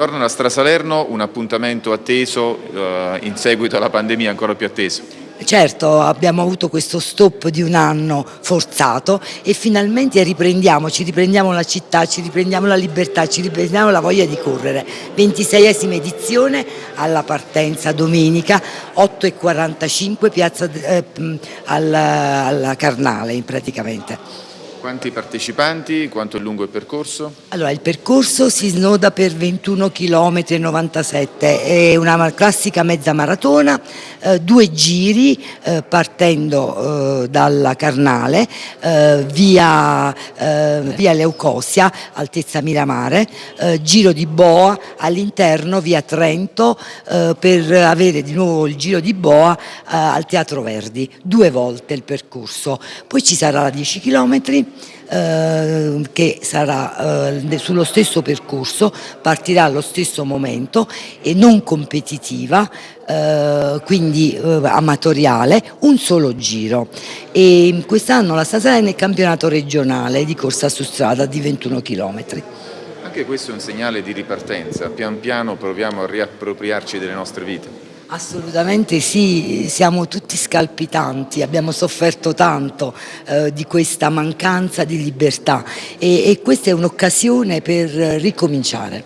la Strasalerno, un appuntamento atteso eh, in seguito alla pandemia ancora più atteso. Certo, abbiamo avuto questo stop di un anno forzato e finalmente riprendiamo, ci riprendiamo la città, ci riprendiamo la libertà, ci riprendiamo la voglia di correre. 26esima edizione alla partenza domenica 8.45 piazza eh, alla, alla Carnale praticamente. Quanti partecipanti? Quanto è lungo il percorso? Allora, il percorso si snoda per 21 km e 97, è una classica mezza maratona, eh, due giri eh, partendo eh, dalla Carnale, eh, via, eh, via, Leucosia, altezza Miramare, eh, giro di Boa all'interno via Trento per avere di nuovo il giro di Boa al Teatro Verdi, due volte il percorso. Poi ci sarà la 10 km eh, che sarà eh, sullo stesso percorso, partirà allo stesso momento e non competitiva, eh, quindi eh, amatoriale, un solo giro. E quest'anno la Sasalena è campionato regionale di corsa su strada di 21 km. Anche questo è un segnale di ripartenza, pian piano proviamo a riappropriarci delle nostre vite. Assolutamente sì, siamo tutti scalpitanti, abbiamo sofferto tanto eh, di questa mancanza di libertà e, e questa è un'occasione per ricominciare.